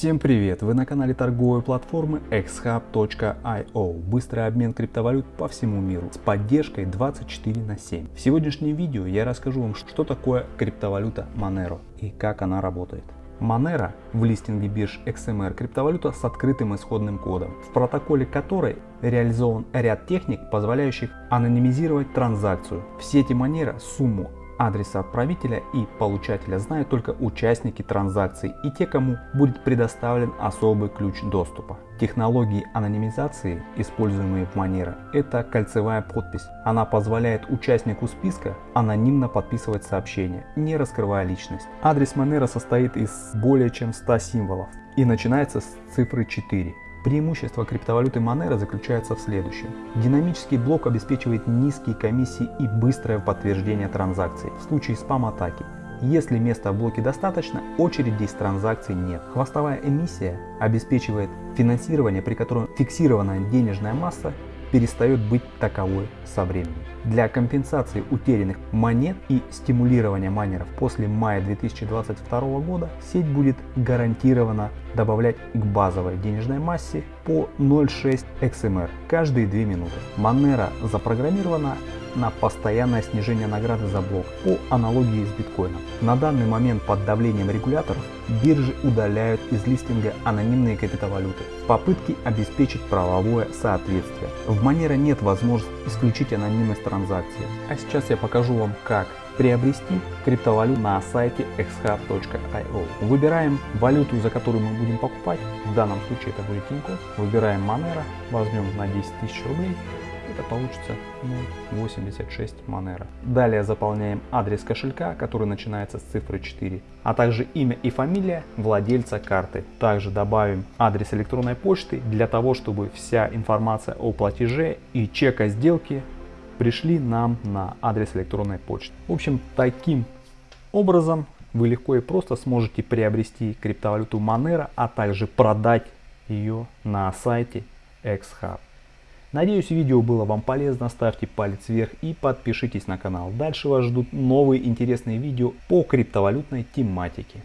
Всем привет! Вы на канале торговой платформы xhub.io. Быстрый обмен криптовалют по всему миру с поддержкой 24 на 7. В сегодняшнем видео я расскажу вам, что такое криптовалюта Monero и как она работает. Monero в листинге бирж XMR криптовалюта с открытым исходным кодом, в протоколе которой реализован ряд техник, позволяющих анонимизировать транзакцию. В сети Monero сумму адреса отправителя и получателя знают только участники транзакции и те, кому будет предоставлен особый ключ доступа. Технологии анонимизации, используемые в Monero, это кольцевая подпись. Она позволяет участнику списка анонимно подписывать сообщения, не раскрывая личность. Адрес Monero состоит из более чем 100 символов и начинается с цифры 4. Преимущество криптовалюты Monero заключается в следующем. Динамический блок обеспечивает низкие комиссии и быстрое подтверждение транзакций в случае спам-атаки. Если места в блоке достаточно, очереди из транзакций нет. Хвостовая эмиссия обеспечивает финансирование, при котором фиксированная денежная масса перестает быть таковой со временем. Для компенсации утерянных монет и стимулирования майнеров после мая 2022 года сеть будет гарантированно добавлять к базовой денежной массе по 0,6 XMR каждые 2 минуты. Monero запрограммирована на постоянное снижение награды за блок по аналогии с биткоином. На данный момент под давлением регуляторов биржи удаляют из листинга анонимные криптовалюты в попытке обеспечить правовое соответствие. В Monero нет возможности исключить анонимность транзакции. А сейчас я покажу вам как приобрести криптовалюту на сайте xhub.io. Выбираем валюту, за которую мы будем покупать. В данном случае это будет Тинькофф. Выбираем Monero, возьмем на 10 тысяч рублей это получится 0.86 Monero. Далее заполняем адрес кошелька, который начинается с цифры 4, а также имя и фамилия владельца карты. Также добавим адрес электронной почты для того, чтобы вся информация о платеже и чека сделки пришли нам на адрес электронной почты. В общем, таким образом вы легко и просто сможете приобрести криптовалюту Monero, а также продать ее на сайте XHub. Надеюсь видео было вам полезно, ставьте палец вверх и подпишитесь на канал. Дальше вас ждут новые интересные видео по криптовалютной тематике.